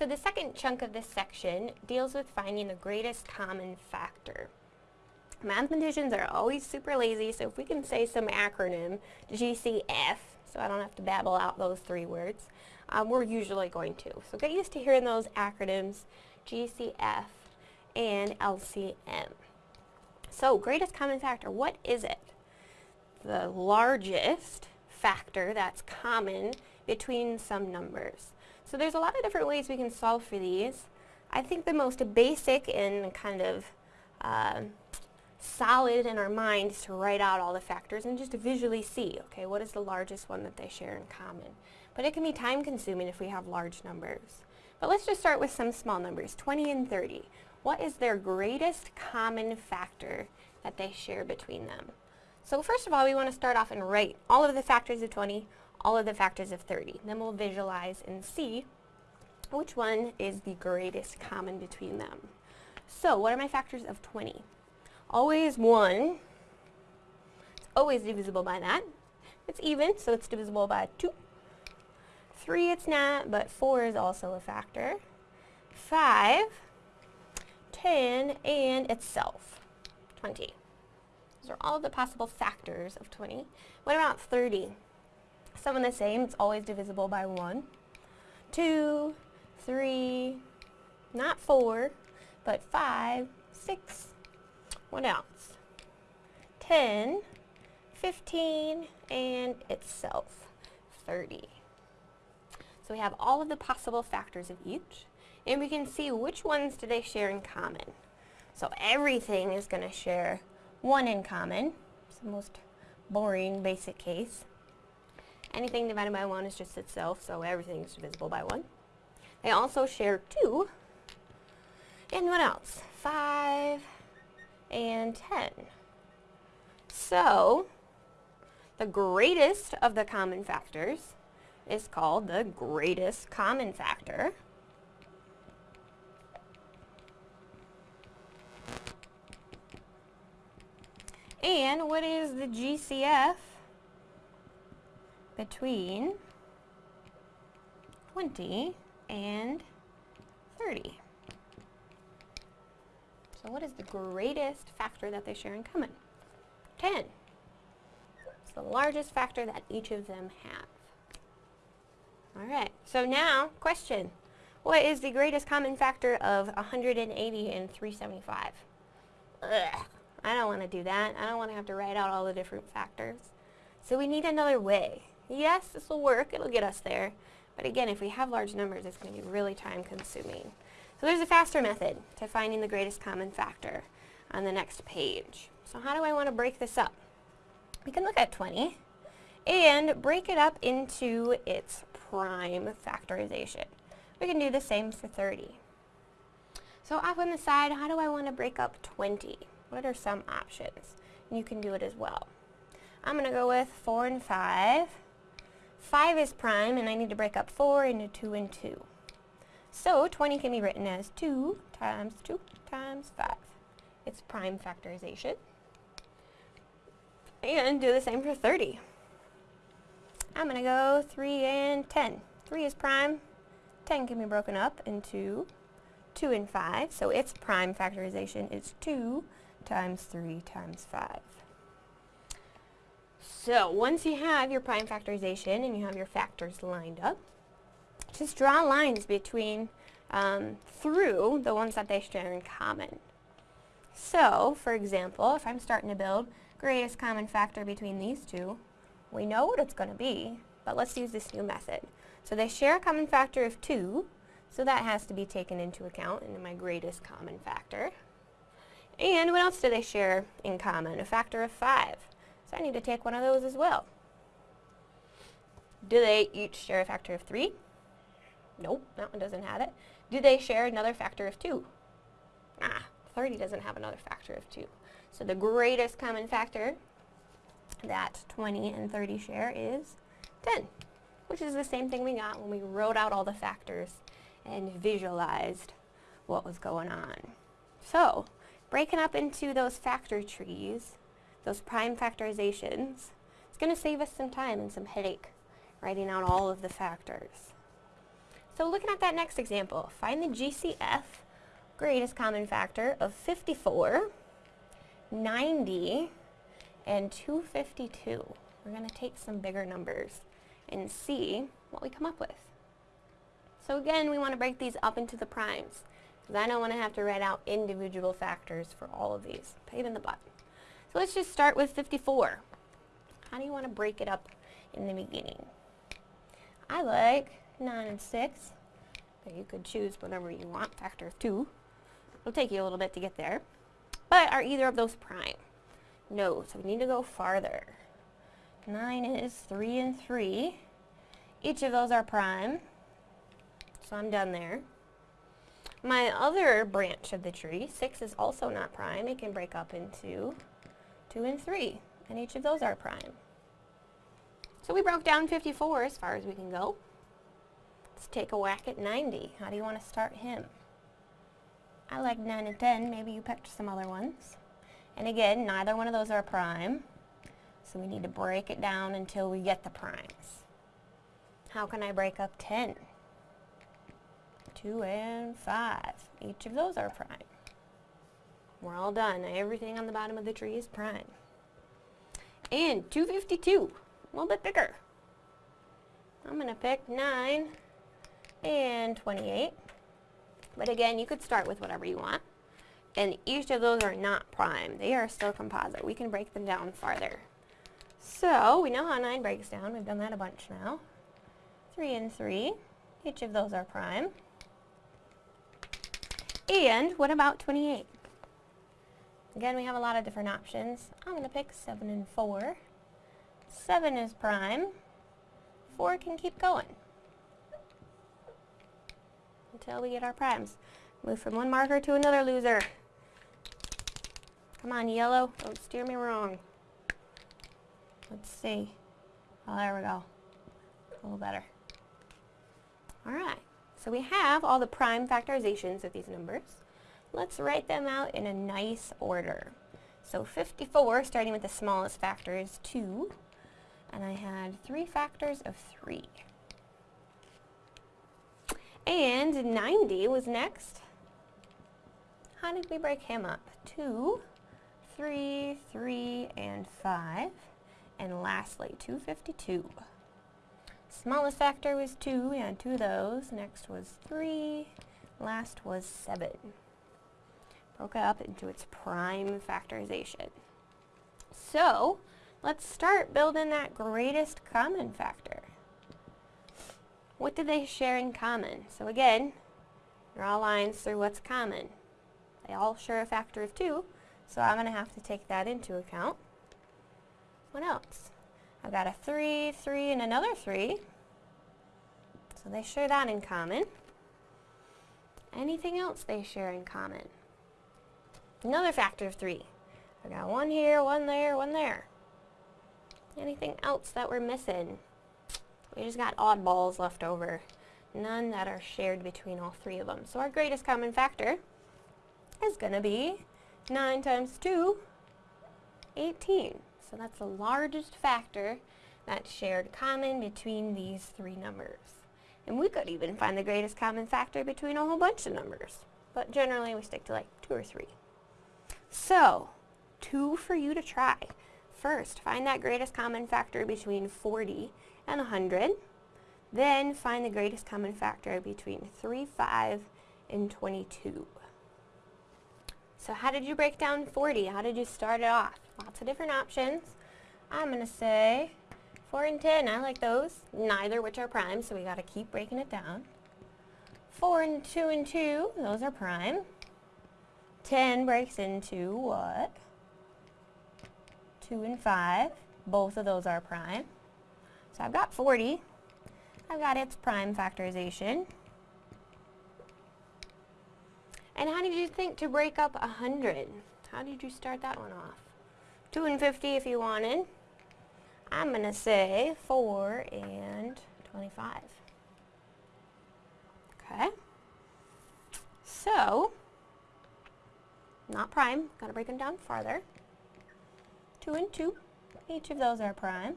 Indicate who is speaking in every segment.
Speaker 1: So the second chunk of this section deals with finding the greatest common factor. Mathematicians are always super lazy, so if we can say some acronym, GCF, so I don't have to babble out those three words, um, we're usually going to. So get used to hearing those acronyms, GCF and LCM. So greatest common factor, what is it? The largest factor that's common between some numbers. So there's a lot of different ways we can solve for these. I think the most basic and kind of uh, solid in our mind is to write out all the factors and just visually see, okay, what is the largest one that they share in common. But it can be time consuming if we have large numbers. But let's just start with some small numbers, 20 and 30. What is their greatest common factor that they share between them? So first of all, we want to start off and write all of the factors of 20, all of the factors of 30. Then we'll visualize and see which one is the greatest common between them. So what are my factors of 20? Always 1. It's always divisible by that. It's even, so it's divisible by 2. 3 it's not, but 4 is also a factor. 5, 10, and itself, 20. Those are all the possible factors of 20. What about 30? Some of the same, it's always divisible by 1. 2, 3, not 4, but 5, 6. What else? 10, 15, and itself, 30. So we have all of the possible factors of each, and we can see which ones do they share in common. So everything is going to share one in common. It's the most boring basic case. Anything divided by 1 is just itself, so everything is divisible by 1. They also share 2. And what else? 5 and 10. So, the greatest of the common factors is called the greatest common factor. And what is the GCF between 20 and 30? So what is the greatest factor that they share in common? 10. It's the largest factor that each of them have. Alright, so now, question. What is the greatest common factor of 180 and 375? Ugh. I don't want to do that. I don't want to have to write out all the different factors. So we need another way. Yes, this will work. It'll get us there. But again, if we have large numbers, it's going to be really time consuming. So there's a faster method to finding the greatest common factor on the next page. So how do I want to break this up? We can look at 20 and break it up into its prime factorization. We can do the same for 30. So off on the side, how do I want to break up 20? What are some options? You can do it as well. I'm going to go with 4 and 5. 5 is prime, and I need to break up 4 into 2 and 2. So 20 can be written as 2 times 2 times 5. It's prime factorization. And do the same for 30. I'm going to go 3 and 10. 3 is prime. 10 can be broken up into 2 and 5. So its prime factorization is 2 times 3 times 5. So once you have your prime factorization and you have your factors lined up, just draw lines between um, through the ones that they share in common. So, for example, if I'm starting to build greatest common factor between these two, we know what it's going to be, but let's use this new method. So they share a common factor of 2, so that has to be taken into account in my greatest common factor. And what else do they share in common? A factor of 5. So I need to take one of those as well. Do they each share a factor of 3? Nope, that one doesn't have it. Do they share another factor of 2? Ah, 30 doesn't have another factor of 2. So the greatest common factor that 20 and 30 share is 10, which is the same thing we got when we wrote out all the factors and visualized what was going on. So, breaking up into those factor trees, those prime factorizations, it's going to save us some time and some headache writing out all of the factors. So looking at that next example, find the GCF, greatest common factor, of 54, 90, and 252. We're going to take some bigger numbers and see what we come up with. So again, we want to break these up into the primes, because I don't want to have to write out individual factors for all of these. Pain in the butt. So let's just start with 54. How do you want to break it up in the beginning? I like 9 and 6, but you could choose whatever you want, factor of 2. It'll take you a little bit to get there. But are either of those prime? No, so we need to go farther. 9 is 3 and 3. Each of those are prime, so I'm done there. My other branch of the tree, 6 is also not prime. It can break up into 2 and 3, and each of those are prime. So we broke down 54 as far as we can go. Let's take a whack at 90. How do you want to start him? I like 9 and 10. Maybe you picked some other ones. And again, neither one of those are prime. So we need to break it down until we get the primes. How can I break up 10? 2 and 5. Each of those are prime. We're all done. Everything on the bottom of the tree is prime. And 252, a little bit bigger. I'm going to pick 9 and 28. But again, you could start with whatever you want. And each of those are not prime. They are still composite. We can break them down farther. So, we know how 9 breaks down. We've done that a bunch now. 3 and 3. Each of those are prime. And what about 28? Again, we have a lot of different options. I'm going to pick 7 and 4. 7 is prime. 4 can keep going until we get our primes. Move from one marker to another loser. Come on, yellow. Don't steer me wrong. Let's see. Oh, there we go. A little better. Alright, so we have all the prime factorizations of these numbers. Let's write them out in a nice order. So 54, starting with the smallest factor, is 2. And I had three factors of 3. And 90 was next. How did we break him up? 2, 3, 3, and 5. And lastly, 252. Smallest factor was 2, we had two of those. Next was 3, last was 7. Broke up into its prime factorization. So, let's start building that greatest common factor. What do they share in common? So again, draw lines through what's common. They all share a factor of 2, so I'm going to have to take that into account. What else? I've got a 3, 3, and another 3. So they share that in common. Anything else they share in common? Another factor of 3. I've got one here, one there, one there. Anything else that we're missing? We just got oddballs left over. None that are shared between all three of them. So our greatest common factor is going to be 9 times 2, 18. So that's the largest factor that's shared common between these three numbers. And we could even find the greatest common factor between a whole bunch of numbers. But generally we stick to like 2 or 3. So, two for you to try. First, find that greatest common factor between 40 and 100. Then find the greatest common factor between 3, 5, and 22. So how did you break down 40? How did you start it off? Lots of different options. I'm going to say 4 and 10. I like those. Neither which are prime, so we got to keep breaking it down. 4 and 2 and 2, those are prime. 10 breaks into what? 2 and 5. Both of those are prime. So I've got 40. I've got its prime factorization. And how did you think to break up 100? How did you start that one off? 2 and 50 if you wanted. I'm going to say 4 and 25. Okay. So, not prime. Got to break them down farther. 2 and 2. Each of those are prime.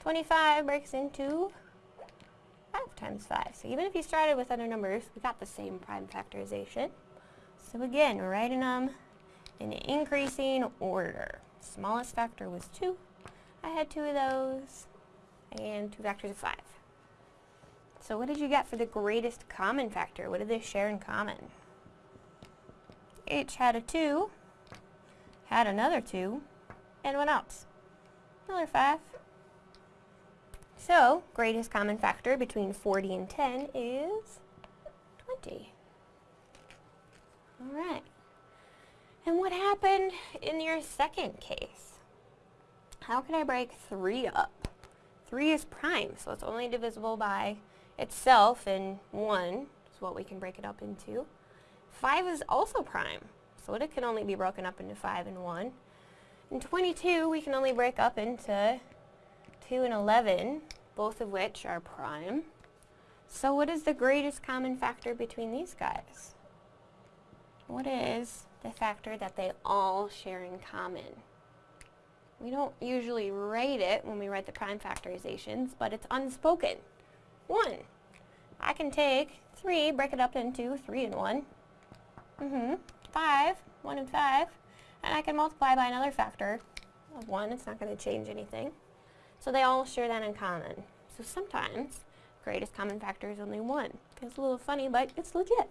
Speaker 1: 25 breaks into 5 times 5. So even if you started with other numbers, we got the same prime factorization. So again, we're writing them in increasing order. Smallest factor was 2. I had two of those, and two factors of 5. So what did you get for the greatest common factor? What did they share in common? H had a 2, had another 2, and what else? Another 5. So, greatest common factor between 40 and 10 is 20. Alright. And what happened in your second case? How can I break 3 up? 3 is prime, so it's only divisible by itself and 1 is what we can break it up into. 5 is also prime, so it can only be broken up into 5 and 1. And 22 we can only break up into 2 and 11, both of which are prime. So what is the greatest common factor between these guys? What is the factor that they all share in common? We don't usually write it when we write the prime factorizations, but it's unspoken. 1. I can take 3, break it up into 3 and 1. Mm-hmm. 5, 1 and 5. And I can multiply by another factor of 1. It's not going to change anything. So they all share that in common. So sometimes greatest common factor is only 1. It's a little funny, but it's legit.